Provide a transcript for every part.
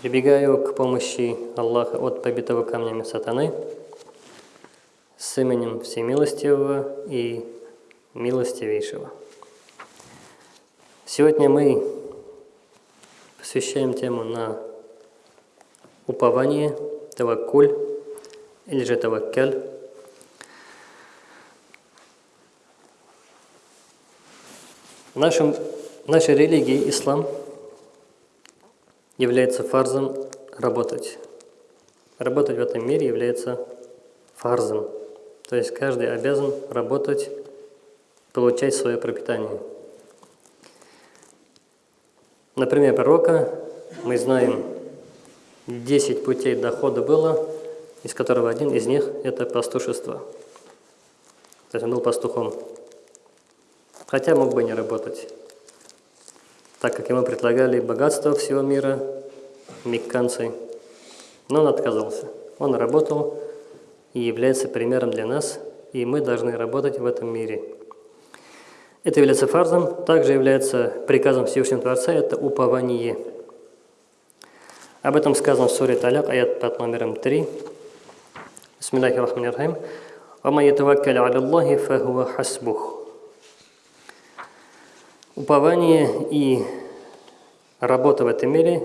Прибегаю к помощи Аллаха от побитого камнями сатаны с именем Всемилостивого и Милостивейшего. Сегодня мы посвящаем тему на упование, таваккуль или же таваккаль. В нашем, нашей религии ислам – является фарзом работать. Работать в этом мире является фарзом. То есть каждый обязан работать, получать свое пропитание. Например, пророка мы знаем 10 путей дохода было, из которого один из них – это пастушество. То есть он был пастухом. Хотя мог бы не работать так как ему предлагали богатство всего мира, мекканцы, но он отказался. Он работал и является примером для нас, и мы должны работать в этом мире. Это является фарзом, также является приказом Всевышнего Творца, это упование. Об этом сказано в суре Таляк, аят под номером 3. Бисмиллахи рахмани рахим. «Вама ятаваккаля аля Аллахи фахуа хасбух». Упование и работа в этом мире,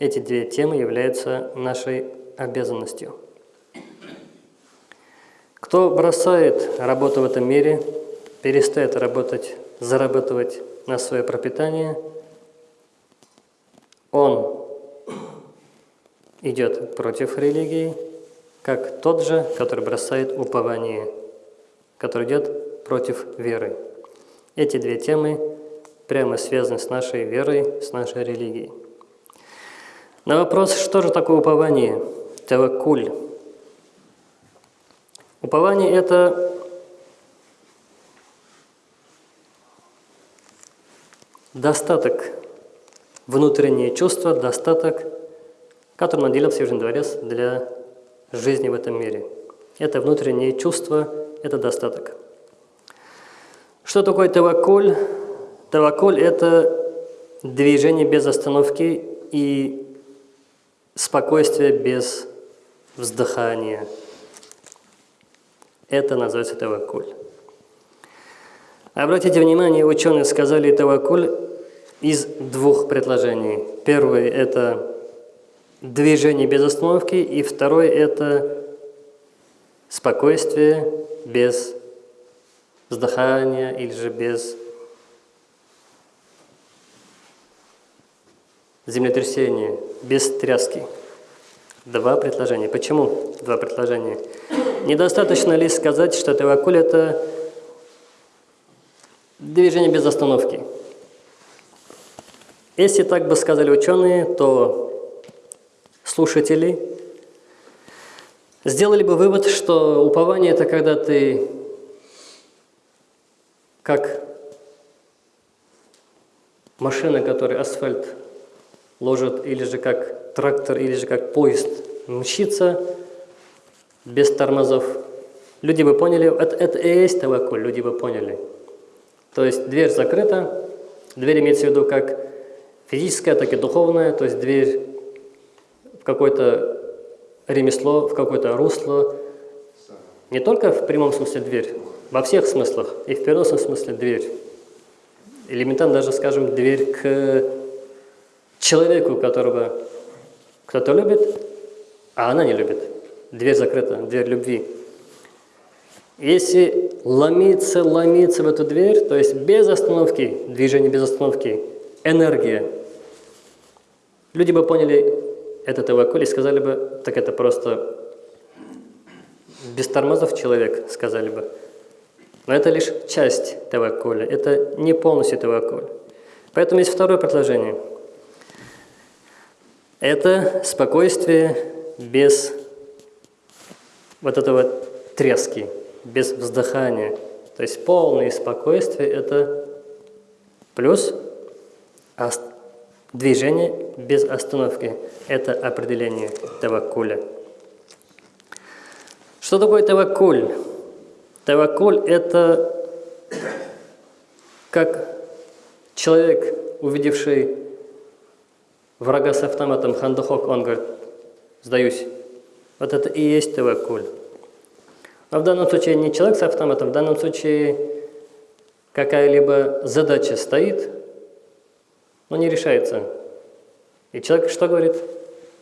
эти две темы являются нашей обязанностью. Кто бросает работу в этом мире, перестает работать, зарабатывать на свое пропитание, он идет против религии, как тот же, который бросает упование, который идет против веры. Эти две темы прямо связаны с нашей верой, с нашей религией. На вопрос, что же такое упование, таваккуль. Упование – это достаток, внутреннее чувство, достаток, которым наделил Всевышний Дворец для жизни в этом мире. Это внутреннее чувство, это достаток. Что такое таваккуль? Тавакуль – это движение без остановки и спокойствие без вздыхания. Это называется тавакуль. Обратите внимание, ученые сказали тавакуль из двух предложений. Первое – это движение без остановки, и второе – это спокойствие без вздыхания или же без землетрясение, без тряски. Два предложения. Почему два предложения? Недостаточно ли сказать, что тавакуль – это движение без остановки? Если так бы сказали ученые, то слушатели сделали бы вывод, что упование – это когда ты как машина, которая асфальт ложат или же как трактор, или же как поезд мчится без тормозов. Люди бы поняли, это, это и есть тавакуль, люди бы поняли. То есть дверь закрыта, дверь имеется в виду как физическая, так и духовная, то есть дверь в какое-то ремесло, в какое-то русло. Не только в прямом смысле дверь, во всех смыслах, и в переносном смысле дверь. Элементарно даже, скажем, дверь к человеку, которого кто-то любит, а она не любит. Дверь закрыта, дверь любви. Если ломиться, ломиться в эту дверь, то есть без остановки, движение без остановки, энергия, люди бы поняли этот тавакуль и сказали бы, так это просто без тормозов человек, сказали бы. Но это лишь часть тавакуля, это не полностью тавакуль. Поэтому есть второе предложение – это спокойствие без вот этого трески, без вздыхания. То есть полное спокойствие – это плюс движение без остановки. Это определение таваккуля. Что такое таваккуль? Таваккуль – это как человек, увидевший врага с автоматом хандухок, он говорит, сдаюсь. Вот это и есть тавакуль. Но в данном случае не человек с автоматом, в данном случае какая-либо задача стоит, но не решается. И человек что говорит?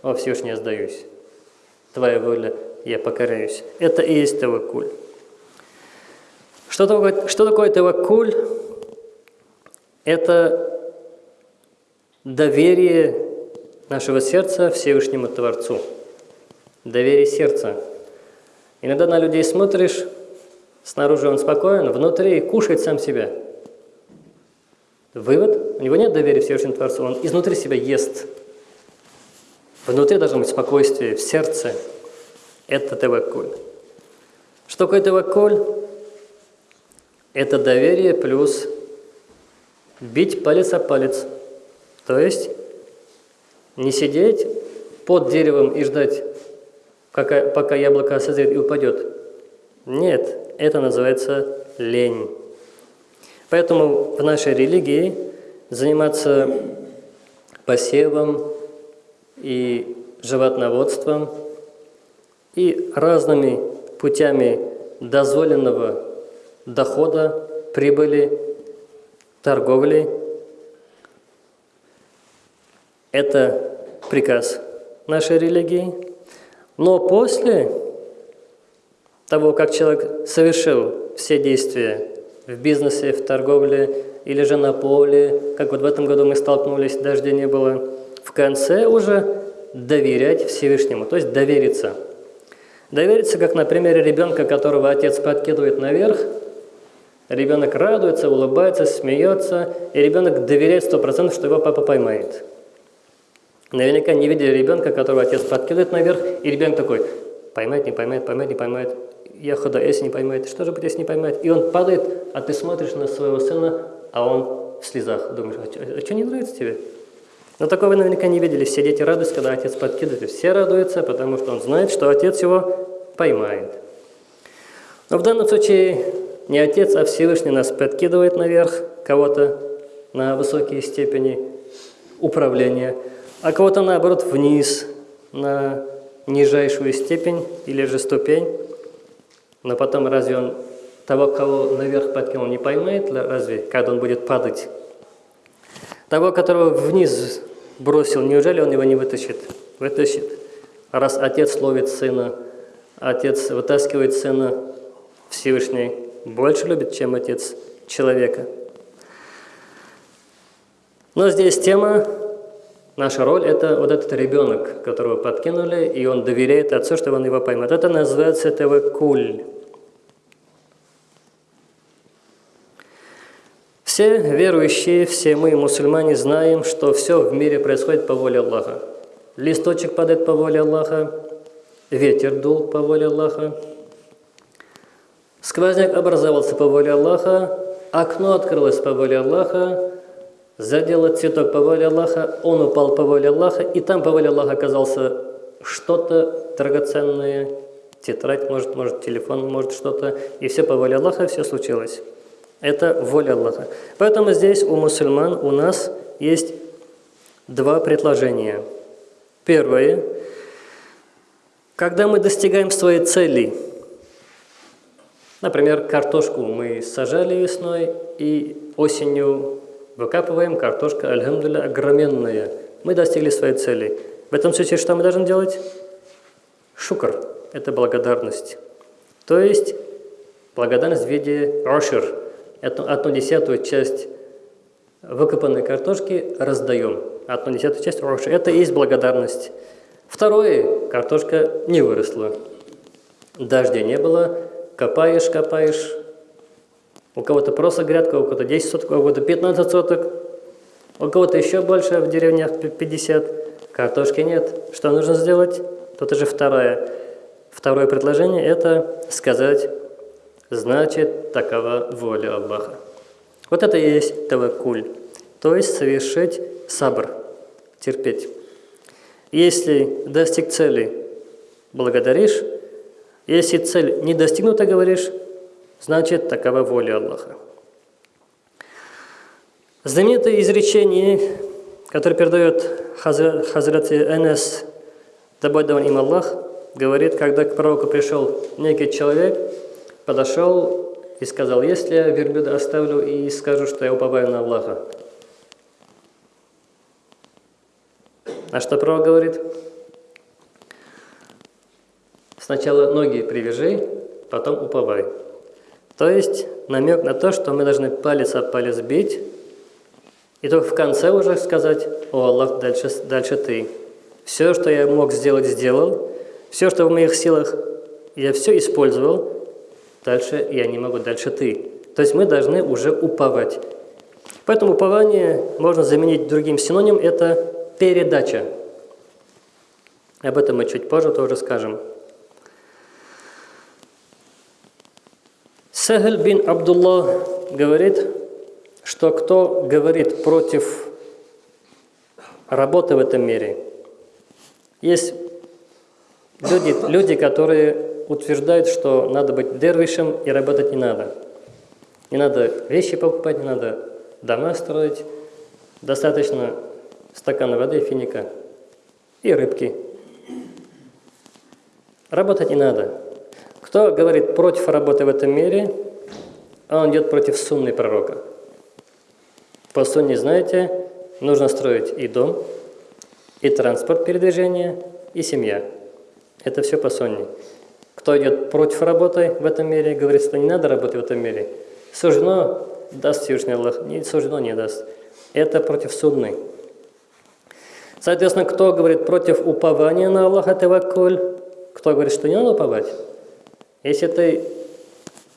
О, Всевышний, я сдаюсь. Твоя воля, я покоряюсь. Это и есть тавакуль. Что такое, что такое тавакуль? Это доверие нашего сердца Всевышнему Творцу. Доверие сердца. Иногда на людей смотришь, снаружи он спокоен, внутри кушает сам себя. Вывод, у него нет доверия Всевышнему Творцу, он изнутри себя ест. Внутри должно быть спокойствие, в сердце. Это таваккуль. Что такое таваккуль? Это доверие плюс бить палец о палец. То есть не сидеть под деревом и ждать, пока, яблоко созреет и упадет. Нет, это называется лень. Поэтому в нашей религии заниматься посевом и животноводством и разными путями дозволенного дохода, прибыли, торговли – это приказ нашей религии. Но после того, как человек совершил все действия в бизнесе, в торговле или же на поле, как вот в этом году мы столкнулись, дождя не было, в конце уже доверять Всевышнему, то есть довериться. Довериться, как на примере ребенка, которого отец подкидывает наверх, ребенок радуется, улыбается, смеется, и ребенок доверяет сто процентов, что его папа поймает. Наверняка не видели ребенка, которого отец подкидывает наверх, и ребенок такой, поймает, не поймает, поймает, не поймает. Я худо, если не поймает, что же будет, если не поймает? И он падает, а ты смотришь на своего сына, а он в слезах. Думаешь, а что, а что не нравится тебе? Но такого вы наверняка не видели. Все дети радуются, когда отец подкидывает. Все радуются, потому что он знает, что отец его поймает. Но в данном случае не отец, а Всевышний нас подкидывает наверх, кого-то на высокие степени управления – а кого-то наоборот вниз, на нижайшую степень или же ступень. Но потом разве он того, кого наверх подкинул, не поймает, разве, когда он будет падать? Того, которого вниз бросил, неужели он его не вытащит? Вытащит. Раз отец ловит сына, отец вытаскивает сына, Всевышний больше любит, чем отец человека. Но здесь тема Наша роль – это вот этот ребенок, которого подкинули, и он доверяет отцу, что он его поймет. Это называется тавакуль. Все верующие, все мы, мусульмане, знаем, что все в мире происходит по воле Аллаха. Листочек падает по воле Аллаха, ветер дул по воле Аллаха, сквозняк образовался по воле Аллаха, окно открылось по воле Аллаха, задела цветок по воле Аллаха, он упал по воле Аллаха, и там по воле Аллаха оказался что-то драгоценное, тетрадь, может, может телефон, может что-то, и все по воле Аллаха, все случилось. Это воля Аллаха. Поэтому здесь у мусульман у нас есть два предложения. Первое. Когда мы достигаем своей цели, например, картошку мы сажали весной и осенью Выкапываем, картошка, альхамдулля, огроменная. Мы достигли своей цели. В этом случае что мы должны делать? Шукр – это благодарность. То есть благодарность в виде ошир. Эту одну десятую часть выкопанной картошки раздаем. Одну десятую часть ошир. Это и есть благодарность. Второе – картошка не выросла. Дождя не было, копаешь, копаешь, у кого-то просто грядка, у кого-то 10 соток, у кого-то 15 соток, у кого-то еще больше, в деревнях 50. Картошки нет. Что нужно сделать? Тут уже второе. Второе предложение – это сказать, значит, такова воля Аллаха. Вот это и есть тавакуль, то есть совершить сабр, терпеть. Если достиг цели, благодаришь, если цель не достигнута, говоришь, Значит, такова воля Аллаха. Знаменитое изречение который передает Хазрат Энес, да им Аллах, говорит, когда к пророку пришел некий человек, подошел и сказал, если я верблюда оставлю и скажу, что я уповаю на Аллаха. А что пророк говорит? Сначала ноги привяжи, потом уповай. То есть намек на то, что мы должны палец об палец бить, и только в конце уже сказать, о Аллах, дальше, дальше ты. Все, что я мог сделать, сделал. Все, что в моих силах, я все использовал. Дальше я не могу, дальше ты. То есть мы должны уже уповать. Поэтому упование можно заменить другим синонимом, это передача. Об этом мы чуть позже тоже скажем. Сахаль бин Абдулла говорит, что кто говорит против работы в этом мире, есть люди, люди, которые утверждают, что надо быть дервишем и работать не надо. Не надо вещи покупать, не надо дома строить. Достаточно стакана воды, финика и рыбки. Работать не надо. Кто говорит против работы в этом мире, он идет против сунны пророка. По сунне, знаете, нужно строить и дом, и транспорт передвижения, и семья. Это все по сунне. Кто идет против работы в этом мире, говорит, что не надо работать в этом мире, суждено, даст Всевышний Аллах, не суждено, не даст. Это против сунны. Соответственно, кто говорит против упования на Аллаха Таваккуль, кто говорит, что не надо уповать, если ты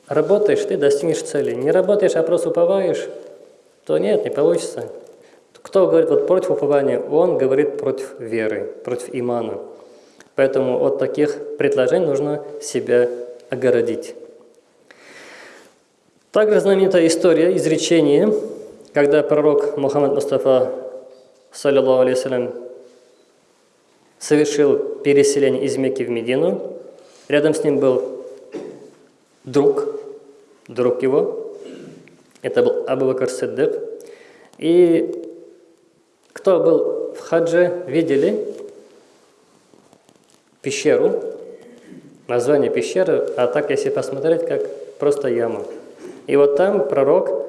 работаешь, ты достигнешь цели. Не работаешь, а просто уповаешь, то нет, не получится. Кто говорит вот против упования, он говорит против веры, против имана. Поэтому от таких предложений нужно себя огородить. Также знаменитая история, изречение, когда пророк Мухаммад Мустафа саллиллаху алейхиссалям, совершил переселение из Мекки в Медину. Рядом с ним был друг, друг его, это был Абу Бакр Сиддик. И кто был в хадже, видели пещеру, название пещеры, а так, если посмотреть, как просто яма. И вот там пророк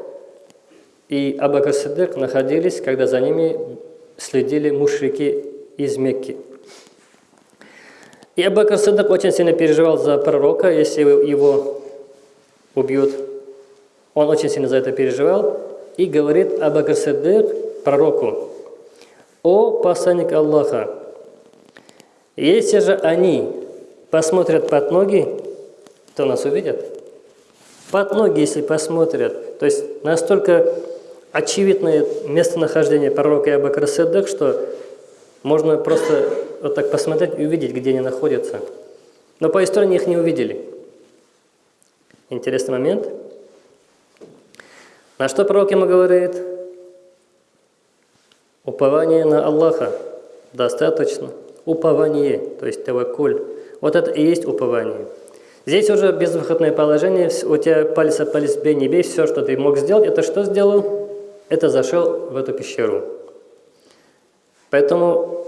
и Абакар Сиддик находились, когда за ними следили мушрики из Мекки. И Абакар Садак очень сильно переживал за пророка, если его убьют. Он очень сильно за это переживал и говорит Абакар Садак пророку, «О посланник Аллаха, если же они посмотрят под ноги, то нас увидят. Под ноги, если посмотрят, то есть настолько очевидное местонахождение пророка Абакра Седдак, что можно просто вот так посмотреть и увидеть, где они находятся. Но по истории их не увидели. Интересный момент. На что пророк ему говорит? Упование на Аллаха. Достаточно. Упование, то есть тавакуль. Вот это и есть упование. Здесь уже безвыходное положение, у тебя палец о палец бей, не бей, все, что ты мог сделать, это что сделал? это зашел в эту пещеру. Поэтому,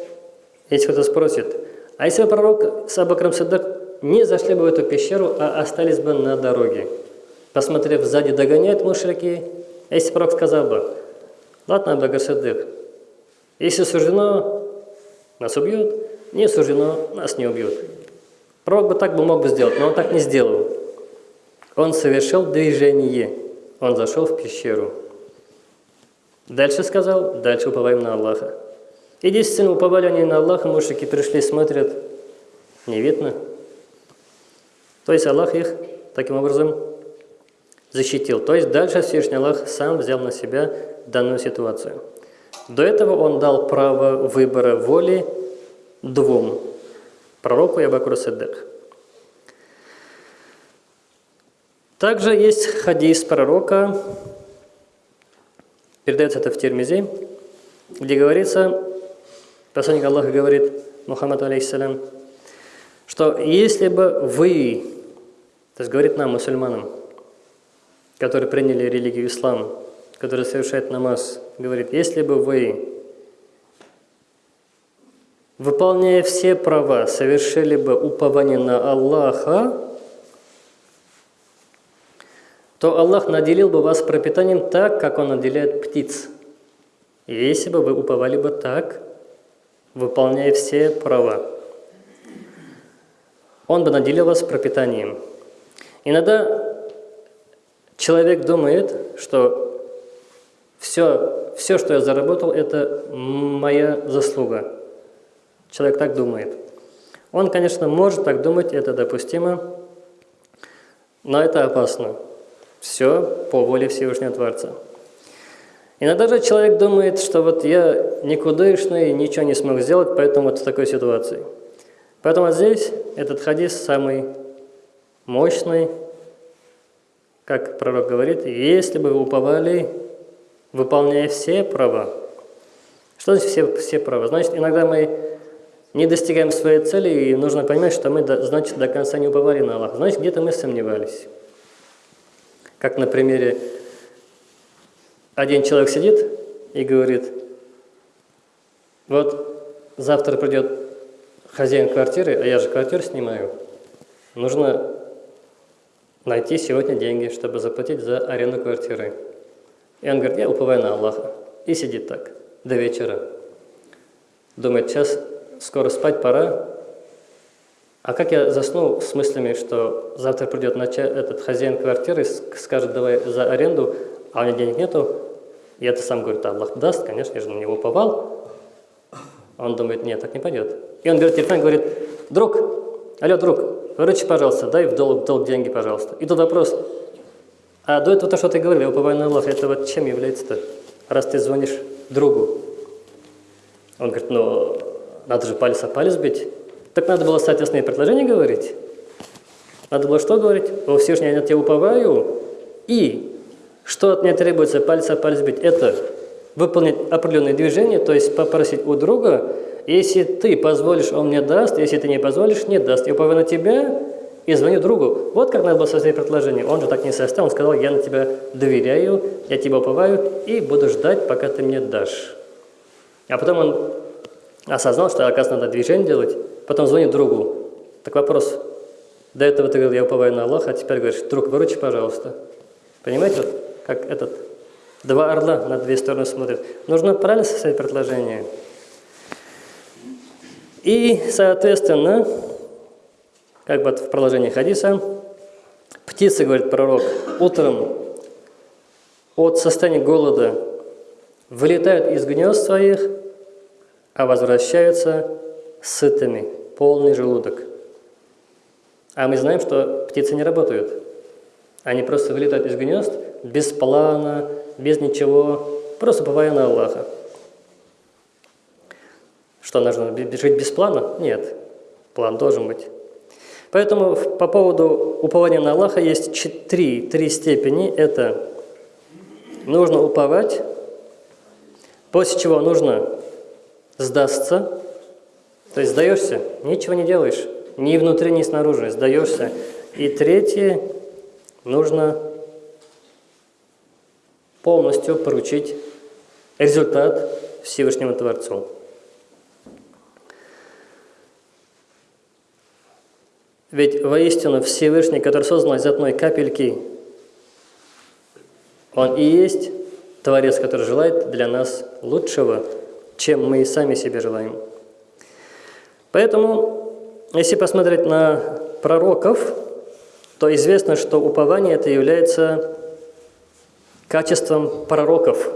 если кто-то спросит, а если пророк с Абакром Садак не зашли бы в эту пещеру, а остались бы на дороге, посмотрев сзади, догоняют мушрики, если пророк сказал бы, ладно, Садак, если суждено, нас убьют, не суждено, нас не убьют. Пророк бы так бы мог бы сделать, но он так не сделал. Он совершил движение, он зашел в пещеру. Дальше сказал, дальше уповаем на Аллаха. И действительно, уповали они на Аллаха, мушрики пришли, смотрят, не видно. То есть Аллах их таким образом защитил. То есть дальше Всевышний Аллах сам взял на себя данную ситуацию. До этого он дал право выбора воли двум – пророку и Абакуру Сиддик. Также есть хадис пророка, Передается это в Термизе, где говорится, посланник Аллаха говорит, Мухаммад алейхиссалям, что если бы вы, то есть говорит нам, мусульманам, которые приняли религию ислам, которые совершают намаз, говорит, если бы вы выполняя все права, совершили бы упование на Аллаха, то Аллах наделил бы вас пропитанием так, как Он наделяет птиц. И если бы вы уповали бы так, выполняя все права, Он бы наделил вас пропитанием. Иногда человек думает, что все, все, что я заработал, это моя заслуга. Человек так думает. Он, конечно, может так думать, это допустимо, но это опасно. Все по воле Всевышнего Творца. Иногда же человек думает, что вот я никудышный, ничего не смог сделать, поэтому вот в такой ситуации. Поэтому здесь этот хадис самый мощный, как пророк говорит, если бы вы уповали, выполняя все права. Что значит все, все права? Значит, иногда мы не достигаем своей цели, и нужно понимать, что мы, значит, до конца не уповали на Аллаха. Значит, где-то мы сомневались. Как на примере, один человек сидит и говорит, вот завтра придет хозяин квартиры, а я же квартиру снимаю, нужно найти сегодня деньги, чтобы заплатить за аренду квартиры. И он говорит, я уповаю на Аллаха. И сидит так до вечера. Думает, сейчас скоро спать пора, а как я засну с мыслями, что завтра придет этот хозяин квартиры, скажет, давай за аренду, а у меня денег нету, и это сам говорит, Аллах даст, конечно, я же на него уповал. Он думает, нет, так не пойдет. И он говорит, телефон говорит, друг, алло, друг, выручи, пожалуйста, дай в долг, в долг деньги, пожалуйста. И тут вопрос, а до этого то, что ты говорил, я уповаю на Аллах, это вот чем является-то, раз ты звонишь другу? Он говорит, ну, надо же палец о палец бить. Так надо было, соответственно, и предложение говорить. Надо было что говорить? О Всевышний, я на тебя уповаю. И что от меня требуется палец о палец бить? Это выполнить определенные движения, то есть попросить у друга, если ты позволишь, он мне даст, если ты не позволишь, не даст. Я уповаю на тебя и звоню другу. Вот как надо было составить предложение. Он же так не составил, он сказал, я на тебя доверяю, я тебя уповаю и буду ждать, пока ты мне дашь. А потом он осознал, что, оказывается, надо движение делать, потом звонит другу. Так вопрос, до этого ты говорил, я уповаю на Аллаха, а теперь говоришь, друг, выручи, пожалуйста. Понимаете, вот, как этот, два орла на две стороны смотрят. Нужно правильно составить предложение. И, соответственно, как бы в продолжении хадиса, птицы, говорит пророк, утром от состояния голода вылетают из гнезд своих, а возвращаются сытыми, полный желудок. А мы знаем, что птицы не работают. Они просто вылетают из гнезд без плана, без ничего, просто уповая на Аллаха. Что, нужно жить без плана? Нет. План должен быть. Поэтому по поводу упования на Аллаха есть три, три степени. Это нужно уповать, после чего нужно сдастся, то есть сдаешься, ничего не делаешь, ни внутри, ни снаружи, сдаешься. И третье, нужно полностью поручить результат Всевышнему Творцу. Ведь воистину Всевышний, который создан из одной капельки, Он и есть Творец, который желает для нас лучшего, чем мы сами себе желаем. Поэтому, если посмотреть на пророков, то известно, что упование это является качеством пророков.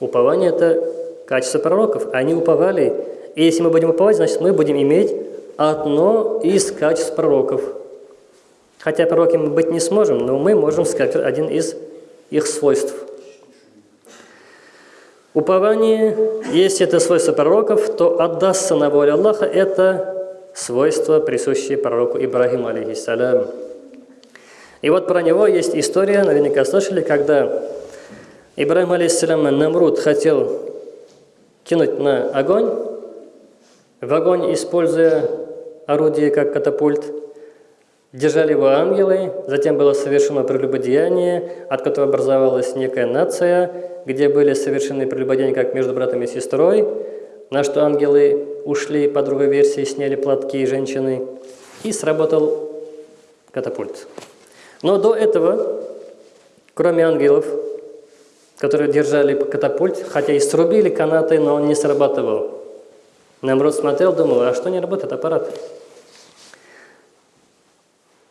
Упование – это качество пророков. Они уповали. И если мы будем уповать, значит, мы будем иметь одно из качеств пророков. Хотя пророками мы быть не сможем, но мы можем сказать один из их свойств. Упование, если это свойство пророков, то отдастся на волю Аллаха, это свойство, присущее пророку Ибрагиму, алейхиссалям. И вот про него есть история, наверняка слышали, когда Ибрагим, алейхиссалям, Намруд хотел кинуть на огонь, в огонь, используя орудие как катапульт, держали его ангелы, затем было совершено прелюбодеяние, от которого образовалась некая нация, где были совершены прелюбодеяния как между братом и сестрой, на что ангелы ушли, по другой версии сняли платки женщины, и сработал катапульт. Но до этого, кроме ангелов, которые держали катапульт, хотя и срубили канаты, но он не срабатывал. Намрод смотрел, думал, а что не работает аппарат?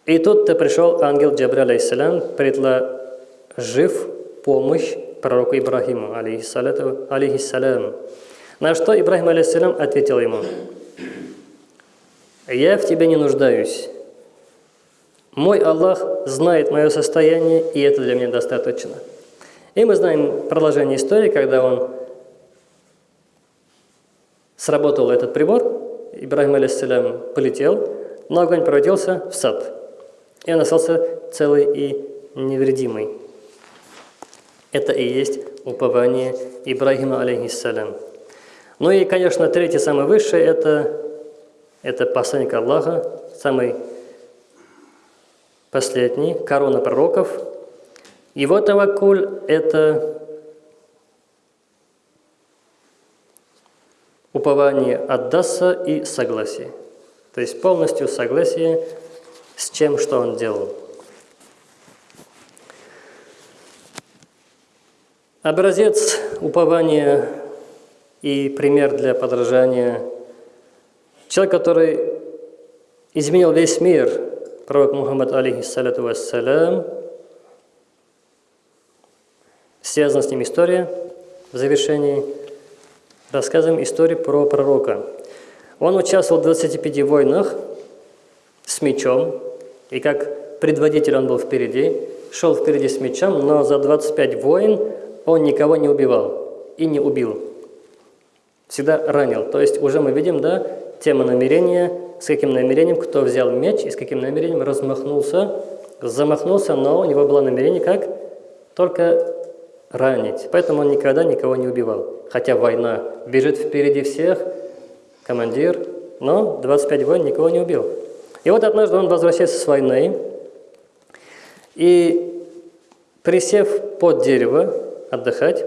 И тут-то пришел ангел Джабриль, алейхиссалям, предложив помощь пророку Ибрахиму, алейхиссалям. На что Ибрахим, алейхиссалям, ответил ему, «Я в тебе не нуждаюсь. Мой Аллах знает мое состояние, и это для меня достаточно». И мы знаем продолжение истории, когда он сработал этот прибор, Ибрахим, алейхиссалям, полетел, но огонь превратился в сад. И он остался целый и невредимый. Это и есть упование Ибрагима, алейхиссалям. Ну и, конечно, третий, самый высший, это, это посланник Аллаха, самый последний, корона пророков. Его тавакуль – это упование отдастся и согласие. То есть полностью согласие с чем, что он делал. Образец упования и пример для подражания. Человек, который изменил весь мир, пророк Мухаммад, алейхиссалату вассалям, связана с ним история в завершении. Рассказываем историю про пророка. Он участвовал в 25 войнах с мечом, и как предводитель он был впереди, шел впереди с мечом, но за 25 войн он никого не убивал и не убил. Всегда ранил. То есть уже мы видим, да, тема намерения, с каким намерением, кто взял меч и с каким намерением размахнулся, замахнулся, но у него было намерение как? Только ранить. Поэтому он никогда никого не убивал. Хотя война бежит впереди всех, командир, но 25 войн никого не убил. И вот однажды он возвращается с войны, и присев под дерево, отдыхать,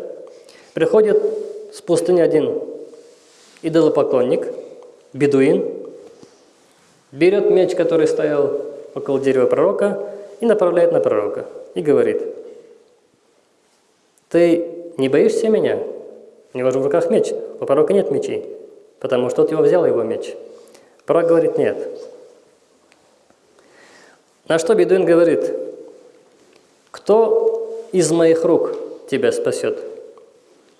приходит с пустыни один идолопоклонник, бедуин, берет меч, который стоял около дерева пророка, и направляет на пророка, и говорит, «Ты не боишься меня? У него же в руках меч, у пророка нет мечей, потому что тот его взял, его меч». Пророк говорит, «Нет». На что бедуин говорит, «Кто из моих рук тебя спасет.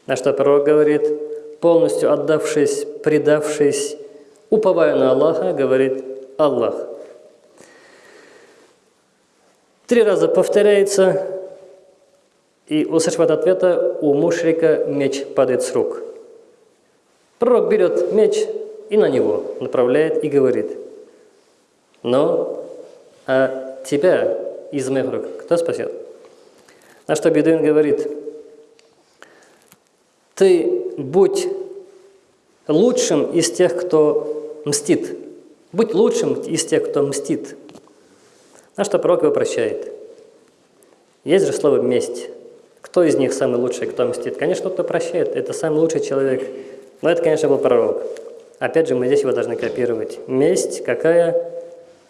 На что пророк говорит, полностью отдавшись, предавшись, уповая на Аллаха, говорит Аллах. Три раза повторяется, и услышав от ответа, у мушрика меч падает с рук. Пророк берет меч и на него направляет и говорит, но а тебя из моих рук кто спасет? На что Бедуин говорит, ты будь лучшим из тех, кто мстит. Будь лучшим из тех, кто мстит. На что пророк его прощает. Есть же слово «месть». Кто из них самый лучший, кто мстит? Конечно, кто прощает. Это самый лучший человек. Но это, конечно, был пророк. Опять же, мы здесь его должны копировать. Месть какая?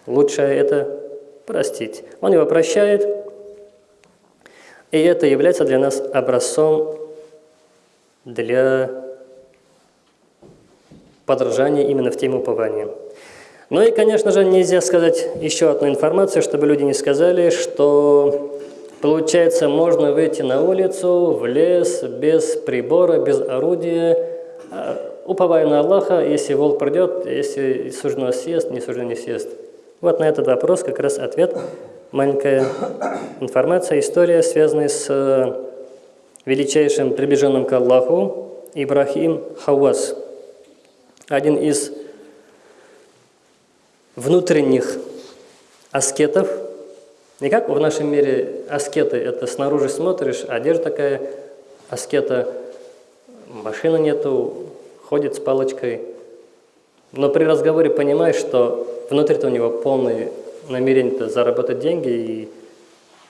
Лучшая – это простить. Он его прощает, и это является для нас образцом для подражания именно в теме упования. Ну и, конечно же, нельзя сказать еще одну информацию, чтобы люди не сказали, что, получается, можно выйти на улицу, в лес, без прибора, без орудия, а, уповая на Аллаха, если волк придет, если суждено съест, не суждено не съест. Вот на этот вопрос как раз ответ маленькая информация, история, связанная с э, величайшим приближенным к Аллаху Ибрахим Хауас. Один из внутренних аскетов. Не как в нашем мире аскеты, это снаружи смотришь, одежда такая, аскета, машины нету, ходит с палочкой. Но при разговоре понимаешь, что внутри-то у него полный намерение-то заработать деньги и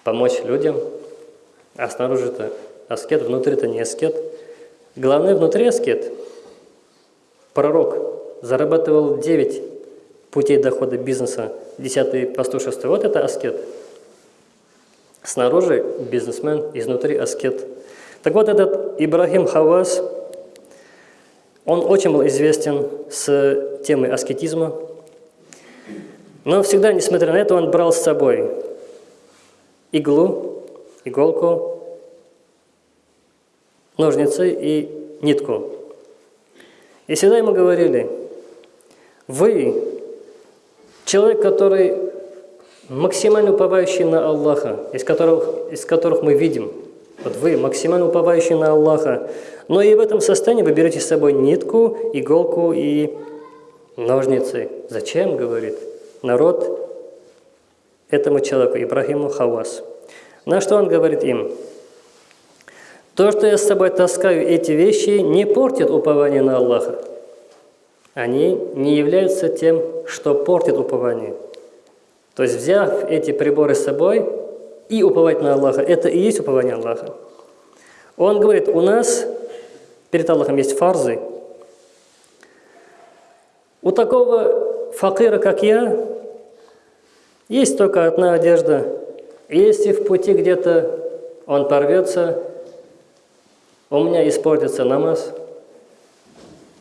помочь людям, а снаружи-то аскет, внутри-то не аскет. Главное, внутри аскет. Пророк, зарабатывал 9 путей дохода бизнеса, 10 пастушество. Вот это аскет. Снаружи бизнесмен, изнутри аскет. Так вот, этот Ибрахим Хавас, он очень был известен с темой аскетизма, но всегда, несмотря на это, он брал с собой иглу, иголку, ножницы и нитку. И всегда ему говорили, вы человек, который максимально уповающий на Аллаха, из которых, из которых мы видим, вот вы максимально уповающий на Аллаха, но и в этом состоянии вы берете с собой нитку, иголку и ножницы. Зачем, говорит народ этому человеку, Ибрахиму Хавас. На что он говорит им? То, что я с собой таскаю эти вещи, не портит упование на Аллаха. Они не являются тем, что портит упование. То есть, взяв эти приборы с собой и уповать на Аллаха, это и есть упование Аллаха. Он говорит, у нас перед Аллахом есть фарзы. У такого факира, как я, есть только одна одежда. Если в пути где-то он порвется, у меня испортится намаз,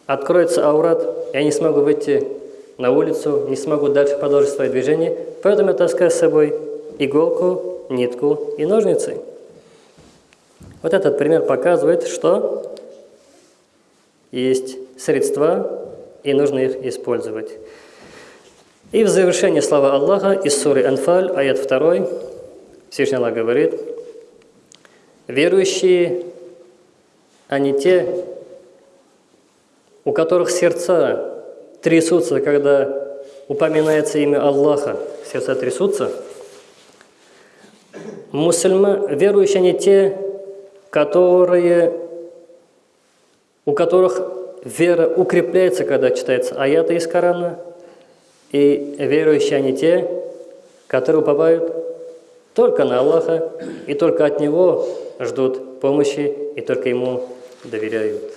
откроется аурат, я не смогу выйти на улицу, не смогу дальше продолжить свое движение, поэтому я таскаю с собой иголку, нитку и ножницы. Вот этот пример показывает, что есть средства, и нужно их использовать. И в завершение слова Аллаха из суры Анфаль, аят 2, Всевышний Аллах говорит, «Верующие они те, у которых сердца трясутся, когда упоминается имя Аллаха, сердца трясутся. Мусульма, верующие они те, которые, у которых вера укрепляется, когда читается аяты из Корана, и верующие они те, которые уповают только на Аллаха и только от Него ждут помощи и только Ему доверяют.